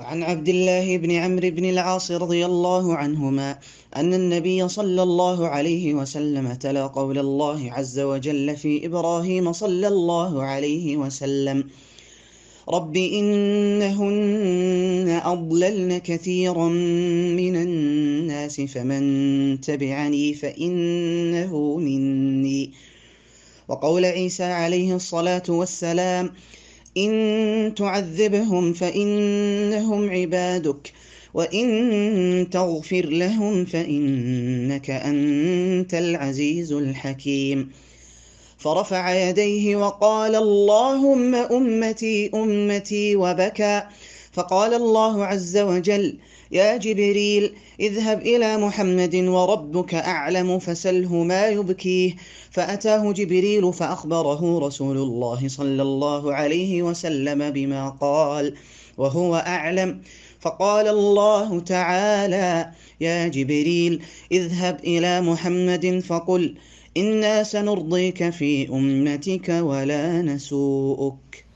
عن عبد الله بن عمرو بن العاص رضي الله عنهما أن النبي صلى الله عليه وسلم تلا قول الله عز وجل في إبراهيم صلى الله عليه وسلم رب إنهن أضللن كثيرا من الناس فمن تبعني فإنه مني. وقول عيسى عليه الصلاة والسلام إن تعذبهم فإنهم عبادك وإن تغفر لهم فإنك أنت العزيز الحكيم. فرفع يديه وقال اللهم أمتي أمتي وبكى. فقال الله عز وجل يا جبريل اذهب إلى محمد وربك أعلم فسله ما يبكيه. فأتاه جبريل فأخبره رسول الله صلى الله عليه وسلم بما قال وهو أعلم. فقال الله تعالى يا جبريل اذهب إلى محمد فقل إنا سنرضيك في أمتك ولا نسوءك.